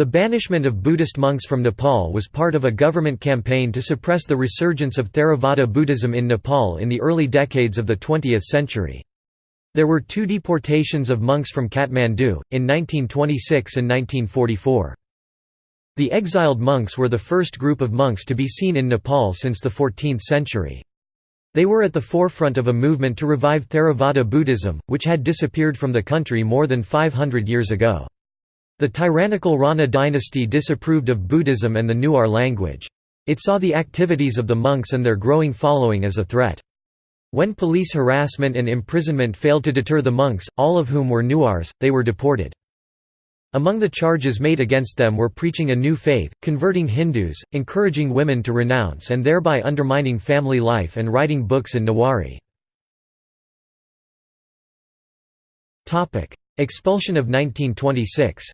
The banishment of Buddhist monks from Nepal was part of a government campaign to suppress the resurgence of Theravada Buddhism in Nepal in the early decades of the 20th century. There were two deportations of monks from Kathmandu, in 1926 and 1944. The exiled monks were the first group of monks to be seen in Nepal since the 14th century. They were at the forefront of a movement to revive Theravada Buddhism, which had disappeared from the country more than 500 years ago. The tyrannical Rana dynasty disapproved of Buddhism and the Newar language. It saw the activities of the monks and their growing following as a threat. When police harassment and imprisonment failed to deter the monks, all of whom were Newars, they were deported. Among the charges made against them were preaching a new faith, converting Hindus, encouraging women to renounce and thereby undermining family life and writing books in Newari. Expulsion of 1926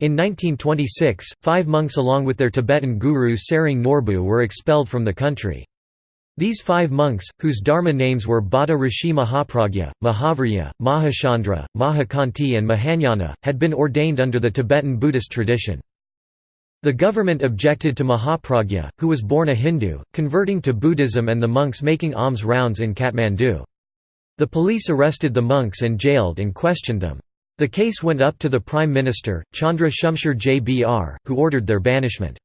In 1926, five monks along with their Tibetan guru Tsering Norbu were expelled from the country. These five monks, whose dharma names were Bhatta Rishi Mahapragya, Mahavirya, Mahachandra, Mahakanti and Mahanyana, had been ordained under the Tibetan Buddhist tradition. The government objected to Mahapragya, who was born a Hindu, converting to Buddhism and the monks making alms rounds in Kathmandu. The police arrested the monks and jailed and questioned them. The case went up to the Prime Minister, Chandra Shumsher JBR, who ordered their banishment.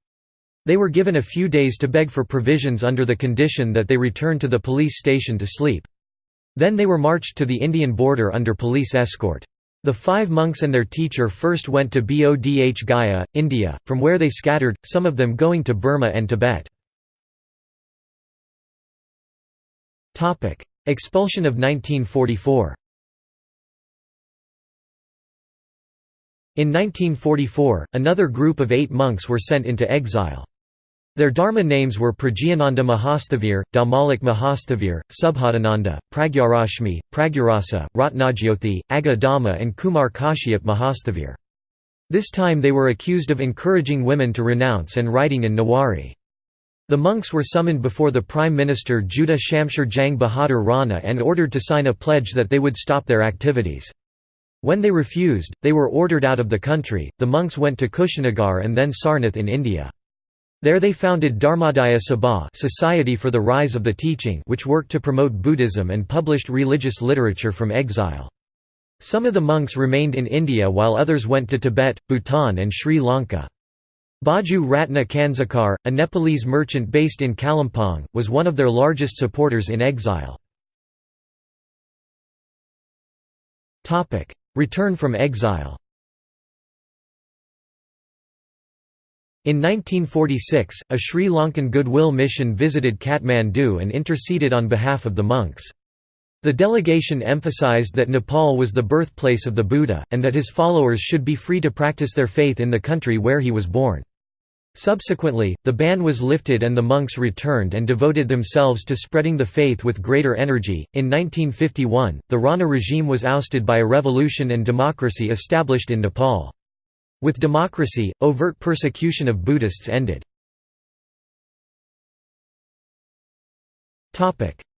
They were given a few days to beg for provisions under the condition that they return to the police station to sleep. Then they were marched to the Indian border under police escort. The five monks and their teacher first went to Bodh Gaya, India, from where they scattered, some of them going to Burma and Tibet. Expulsion of 1944 In 1944, another group of eight monks were sent into exile. Their dharma names were Pragyananda Mahasthavir, Dhammalok Mahasthavir, Subodhananda, Pragyarashmi, Pragyarasa, Ratnajyoti, Aga Dhamma and Kumar Kashyap Mahasthavir. This time they were accused of encouraging women to renounce and writing in Newari. The monks were summoned before the Prime Minister Juddha Shumsher Jang Bahadur Rana and ordered to sign a pledge that they would stop their activities. When they refused, they were ordered out of the country. The monks went to Kushinagar and then Sarnath in India. There they founded Dharmodaya Sabha Society for the Rise of the Teaching which worked to promote Buddhism and published religious literature from exile. Some of the monks remained in India while others went to Tibet, Bhutan and Sri Lanka. Bhaju Ratna Kansakar, a Nepalese merchant based in Kalimpong, was one of their largest supporters in exile. Return from exile In 1946, a Sri Lankan goodwill mission visited Kathmandu and interceded on behalf of the monks. The delegation emphasized that Nepal was the birthplace of the Buddha, and that his followers should be free to practice their faith in the country where he was born. Subsequently, the ban was lifted and the monks returned and devoted themselves to spreading the faith with greater energy. In 1951, the Rana regime was ousted by a revolution and democracy established in Nepal. With democracy, overt persecution of Buddhists ended.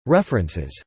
References